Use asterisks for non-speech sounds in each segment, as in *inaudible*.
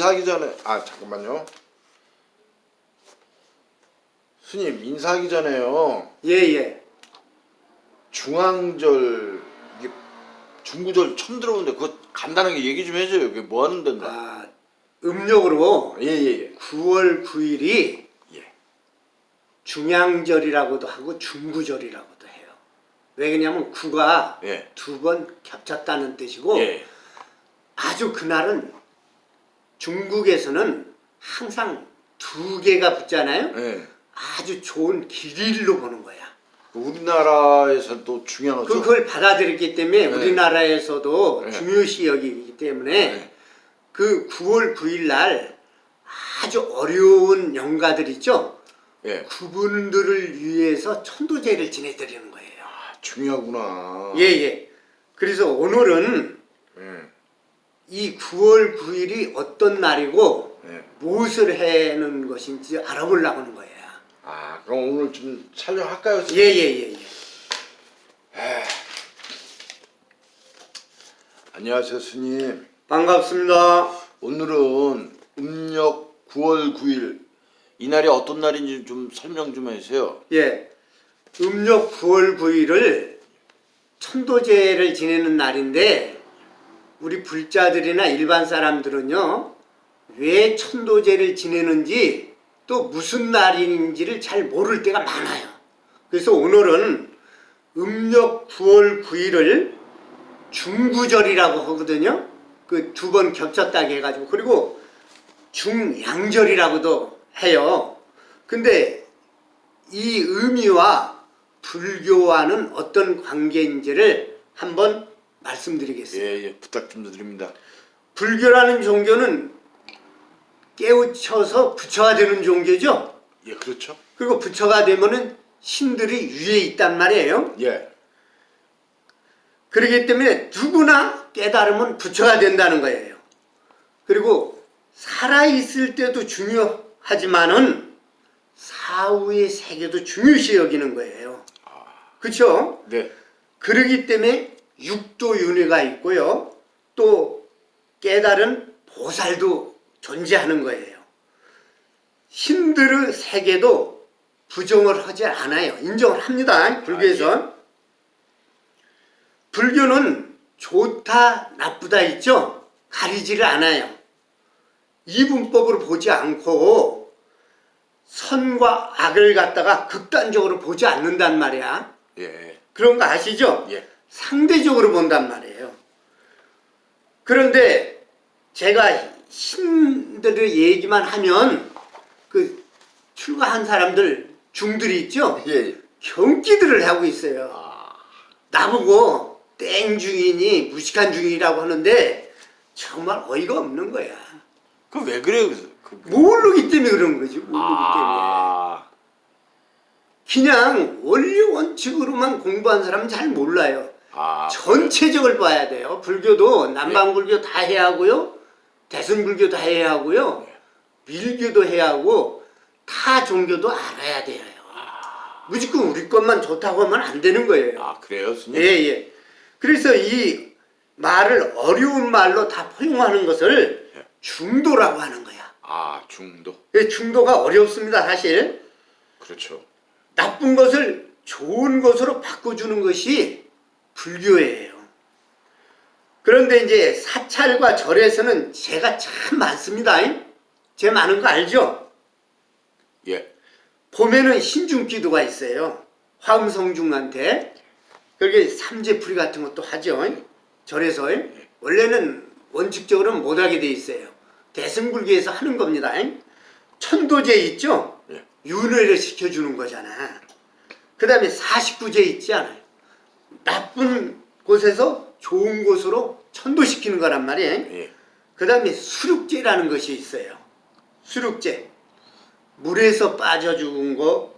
인사하기 전에 아 잠깐만요. 스님 인사하기 전에요. 예예. 중앙절 이게 중구절 처음 들어보는데 그거 간단하게 얘기 좀 해줘요. 이게 뭐 하는 데인가? 아 음력으로 예예 예. 9월 9일이 예. 중양절이라고도 하고 중구절이라고도 해요. 왜 그러냐면 구가 예. 두번 겹쳤다는 뜻이고 예. 아주 그날은 중국에서는 항상 두 개가 붙잖아요. 예. 아주 좋은 길일로 보는 거야. 우리나라에서도 중요하죠. 그걸 받아들였기 때문에 네. 우리나라에서도 네. 중요시 여기기 때문에 네. 그 9월 9일 날 아주 어려운 영가들 있죠. 예. 그분들을 위해서 천도제를 지내드리는 거예요. 아, 중요하구나. 예예. 그래서 오늘은 예. 이 9월 9일이 어떤 날이고 예. 무엇을 해는 것인지 알아보려고 하는 거예요. 아 그럼 오늘 좀 촬영할까요? 예예 예. 안녕하세요 스님. 반갑습니다. 오늘은 음력 9월 9일 이날이 어떤 날인지 좀 설명 좀 해주세요. 예. 음력 9월 9일을 천도제를 지내는 날인데 우리 불자들이나 일반 사람들은요 왜 천도제를 지내는지 또 무슨 날인지를 잘 모를 때가 많아요. 그래서 오늘은 음력 9월 9일을 중구절이라고 하거든요. 그 두 번 겹쳤다고 해가지고 그리고 중양절이라고도 해요. 근데 이 의미와 불교와는 어떤 관계인지를 한번 말씀드리겠습니다. 예, 예, 부탁 좀 드립니다. 불교라는 종교는 깨우쳐서 부처가 되는 종교죠. 예, 그렇죠. 그리고 부처가 되면은 신들이 위에 있단 말이에요. 예, 그렇기 때문에 누구나 깨달으면 부처가 된다는 거예요. 그리고 살아있을 때도 중요하지만은 사후의 세계도 중요시 여기는 거예요. 그렇죠? 네, 그러기 때문에 육도윤회가 있고요. 또 깨달은 보살도 존재하는 거예요. 신들의 세계도 부정을 하지 않아요. 인정을 합니다. 불교에서. 불교는 좋다 나쁘다 있죠. 가리지를 않아요. 이분법으로 보지 않고 선과 악을 갖다가 극단적으로 보지 않는단 말이야. 예, 그런 거 아시죠? 예, 상대적으로 본단 말이에요. 그런데 제가 신들의 얘기만 하면 그 출가한 사람들 중들이 있죠? 예, 예. 경기들을 하고 있어요. 아, 나보고 땡 중이니 무식한 중이라고 하는데 정말 어이가 없는 거야. 그 왜 그래요? 그, 모르기 때문에 그런 거지. 모르기 때문에. 아, 그냥 원리 원칙으로만 공부한 사람은 잘 몰라요. 아, 전체적을 봐야 돼요. 불교도 남방불교 다 해야 하고요. 대승불교 다 해야 하고요. 밀교도 해야 하고 타 종교도 알아야 돼요. 무조건 우리 것만 좋다고 하면 안 되는 거예요. 아, 그래요, 스님? 예, 예. 그래서 이 말을 어려운 말로 다 포용하는 것을 중도라고 하는 거야. 아, 중도. 이 중도가 어렵습니다, 사실. 그렇죠. 나쁜 것을 좋은 것으로 바꿔주는 것이 불교예요. 그런데 이제 사찰과 절에서는 제가 참 많습니다. 제 많은 거 알죠? 예, 봄에는 신중기도가 있어요. 화음성중한테. 그렇게 삼재풀이 같은 것도 하죠. 절에서. 원래는 원칙적으로는 못하게 돼 있어요. 대승불교에서 하는 겁니다. 천도제 있죠? 예. 윤회를 시켜주는 거잖아. 그 다음에 49제 있지 않아요. 나쁜 곳에서 좋은 곳으로 천도시키는 거란 말이에요. 예, 그 다음에 수륙제라는 것이 있어요. 수륙제. 물에서 빠져 죽은 거,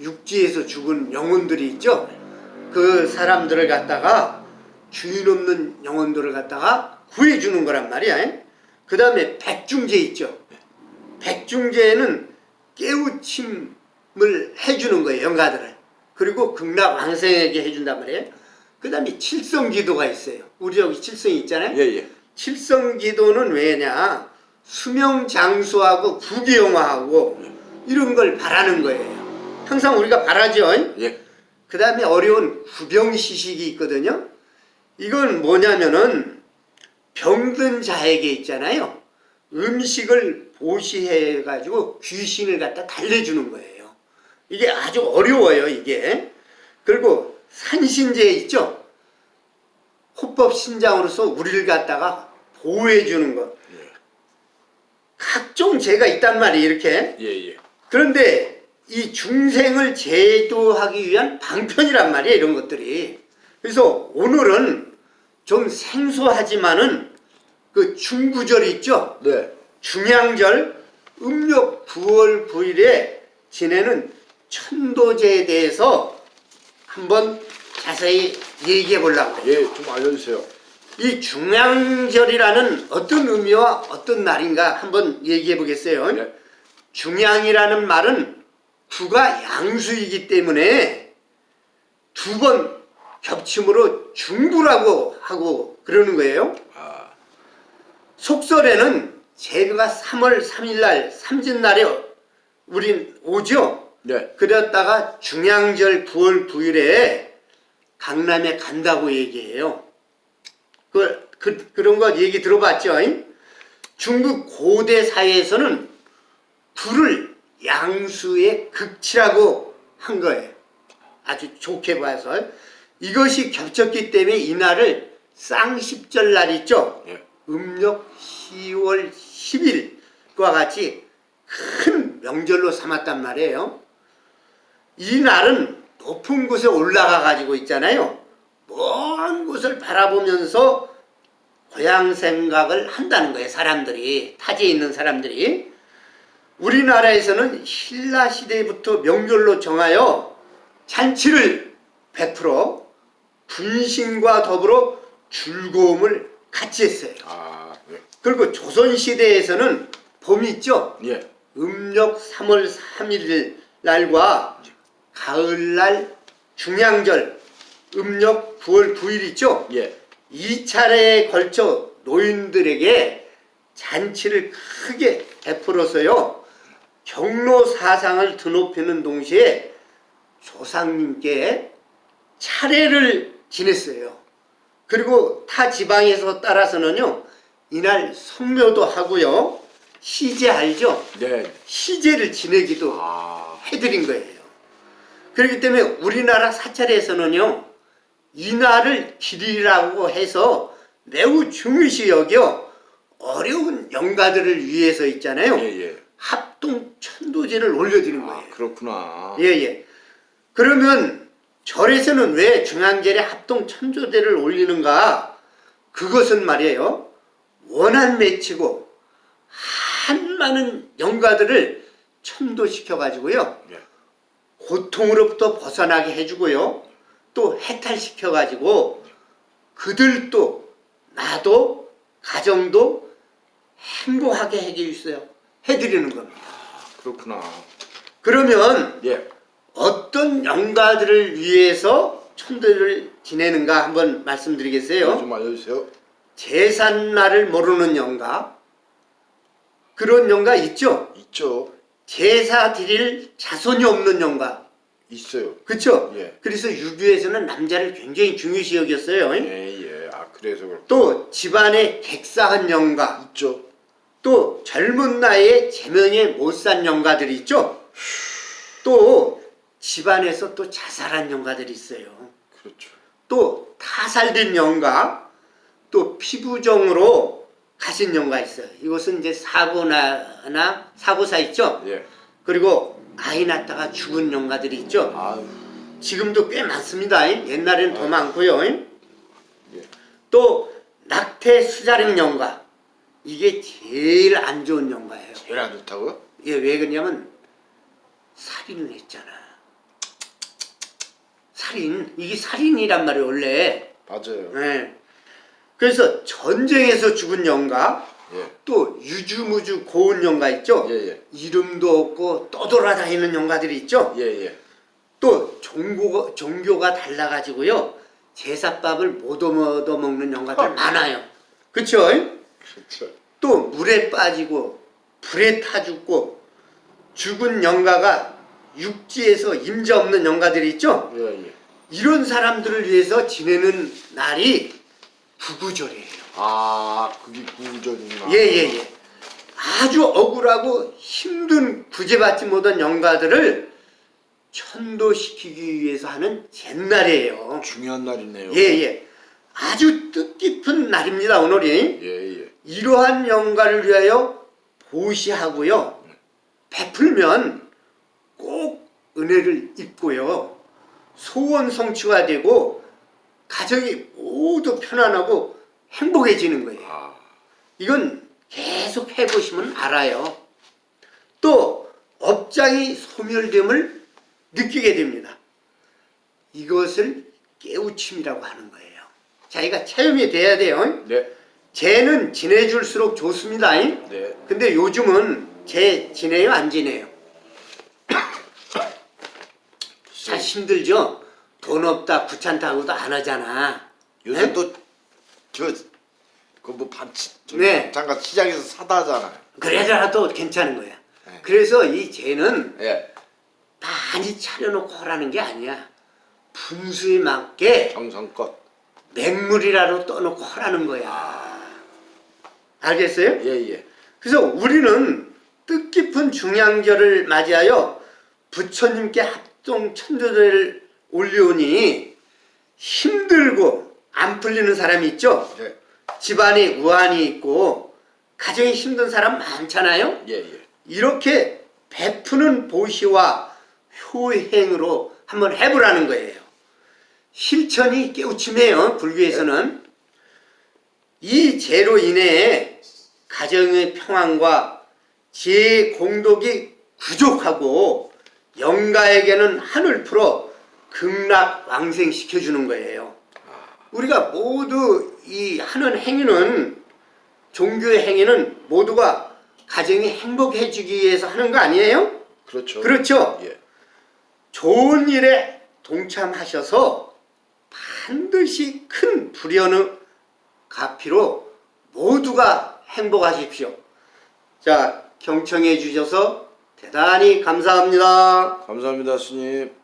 육지에서 죽은 영혼들이 있죠. 그 사람들을 갖다가 주인 없는 영혼들을 갖다가 구해주는 거란 말이야. 그 다음에 백중제 있죠. 백중제는 깨우침을 해주는 거예요. 영가들을. 그리고 극락 왕생에게 해준단 말이에요. 그 다음에 칠성기도가 있어요. 우리 여기 칠성이 있잖아요. 예, 예. 칠성기도는 왜냐? 수명 장수하고 부귀영화하고 이런 걸 바라는 거예요. 항상 우리가 바라죠. 예. 그 다음에 어려운 구병시식이 있거든요. 이건 뭐냐면은 병든 자에게 있잖아요. 음식을 보시해가지고 귀신을 갖다 달래주는 거예요. 이게 아주 어려워요, 이게. 그리고 산신제 있죠? 호법 신장으로서 우리를 갖다가 보호해 주는 것. 각종 죄가 있단 말이에요, 이렇게. 예, 예. 그런데 이 중생을 제도하기 위한 방편이란 말이에요 이런 것들이 그래서 오늘은 좀 생소하지만은 그 중구절 있죠 네. 중양절 음력 9월 9일에 지내는 천도제에 대해서 한번 자세히 얘기해 보려고 해요 예, 좀 알려주세요. 이 중양절이라는 어떤 의미와 어떤 날인가 한번 얘기해 보겠어요 예. 중양이라는 말은 구가 양수이기 때문에 두 번 겹침으로 중구라고 하고 그러는 거예요. 아, 속설에는 제가 3월 3일 날 삼진날에 우린 오죠. 네. 그랬다가 중양절 9월 9일에 강남에 간다고 얘기해요. 그, 그, 그런 거 얘기 들어봤죠? 잉? 중국 고대 사회에서는 불을 양수의 극치라고 한 거예요. 아주 좋게 봐서. 이것이 겹쳤기 때문에 이날을 쌍십절 날 있죠? 예. 음력 10월 10일과 같이 큰 명절로 삼았단 말이에요. 이 날은 높은 곳에 올라가 가지고 있잖아요. 먼 곳을 바라보면서 고향 생각을 한다는 거예요. 사람들이 타지에 있는 사람들이 우리나라에서는 신라 시대부터 명절로 정하여 잔치를 베풀어 분신과 더불어 즐거움을 같이 했어요. 아, 네. 그리고 조선 시대에서는 봄이 있죠. 예. 음력 3월 3일 날과 가을날 중양절 음력 9월 9일 있죠. 예. 이 차례에 걸쳐 노인들에게 잔치를 크게 베풀어서요 경로 사상을 드높이는 동시에 조상님께 차례를 지냈어요. 그리고 타 지방에서 따라서는요 이날 성묘도 하고요 시제 알죠? 네. 시제를 지내기도 아, 해드린 거예요. 그렇기 때문에 우리나라 사찰에서는요, 이날을 길이라고 해서 매우 중요시 여겨 어려운 영가들을 위해서 있잖아요. 예, 예. 합동 천도제를 올려드리는 아, 거예요. 그렇구나. 예, 예. 그러면 절에서는 왜 중앙절에 합동 천조대를 올리는가? 그것은 말이에요. 원한 맺히고 한 많은 영가들을 천도시켜 가지고요. 예. 고통으로부터 벗어나게 해주고요. 또 해탈시켜 가지고 그들도 나도 가정도 행복하게 해주세요. 해드리는 겁니다. 그렇구나. 그러면 예. 어떤 영가들을 위해서 천도를 지내는가 한번 말씀드리겠어요. 좀 알려주세요. 제삿날을 모르는 영가 그런 영가 있죠. 있죠. 제사 드릴 자손이 없는 영가 있어요. 그렇죠. 예. 그래서 유교에서는 남자를 굉장히 중요시 여겼어요. 예, 예. 아, 그래서 그렇 또 집안에 객사한 영가 있죠. 또 젊은 나이에 제명에 못 산 영가들이 있죠. 또 집안에서 또 자살한 영가들이 있어요. 그렇죠. 또 타살된 영가, 또 피부정으로 가신 영가 있어요. 이것은 이제 사고나 사고사 있죠. 예. 그리고 아이 낳다가 죽은 영가들이 있죠. 아, 지금도 꽤 많습니다. 옛날에는 더 많고요. 예. 또 낙태 수자령 영가 이게 제일 안 좋은 영가예요. 제일 안 좋다고요? 이게 왜 그러냐면 살인을 했잖아. 살인 이게 살인이란 말이에요 원래. 맞아요. 네. 그래서 전쟁에서 죽은 영가 예. 또 유주무주 고운 영가 있죠. 예, 예. 이름도 없고 떠돌아다니는 영가들이 있죠. 예, 예. 또 종교가, 종교가 달라가지고요 제사밥을 못 얻어 먹는 영가들 많아요. 그쵸? 그렇죠. 또 물에 빠지고 불에 타 죽고 죽은 영가가 육지에서 임자 없는 영가들이 있죠? 예, 예. 이런 사람들을 위해서 지내는 날이 구구절이에요. 아, 그게 구절이구나. 예 예 예. 아주 억울하고 힘든 구제받지 못한 영가들을 천도시키기 위해서 하는 잿날이에요. 중요한 날이네요. 예 예. 아주 뜻깊은 날입니다 오늘이. 예, 예. 이러한 영가를 위하여 보시하고요. 베풀면 꼭 은혜를 입고요. 소원 성취가 되고 가정이 모두 편안하고 행복해지는 거예요. 아, 이건 계속 해보시면 알아요. 또 업장이 소멸됨을 느끼게 됩니다. 이것을 깨우침이라고 하는 거예요. 자기가 체험이 돼야 돼요. 네. 쟤는 지내줄수록 좋습니다. 네. 근데 요즘은 쟤 지내요 안 지내요? *coughs* 자 힘들죠? 돈 없다 귀찮다고도 안 하잖아. 요새 네? 또, 저, 그뭐 반치, 저 네. 잠깐 시장에서 사다 하잖아요. 그래라도 괜찮은 거야. 네. 그래서 이 쟤는 예. 많이 차려놓고 하라는 게 아니야. 분수에 맞게 정성껏. 맹물이라도 떠놓고 하라는 거야. 알겠어요? 예, 예. 그래서 우리는 뜻깊은 중양절을 맞이하여 부처님께 합동 천도제를 올려오니 힘들고 안 풀리는 사람이 있죠? 네. 집안에 우환이 있고 가정이 힘든 사람 많잖아요? 예, 예. 이렇게 베푸는 보시와 효행으로 한번 해보라는 거예요. 실천이 깨우침이에요. 불교에서는 이 죄로 인해 가정의 평안과 지혜의 공덕이 부족하고 영가에게는 한을 풀어 극락 왕생시켜 주는 거예요. 우리가 모두 이 하는 행위는 종교의 행위는 모두가 가정이 행복해지기 위해서 하는 거 아니에요? 그렇죠. 그렇죠? 예. 좋은 일에 동참하셔서 반드시 큰 불연의 가피로 모두가 행복하십시오. 자, 경청해 주셔서 대단히 감사합니다. 감사합니다, 스님.